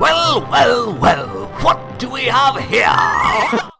Well, well, well, what do we have here?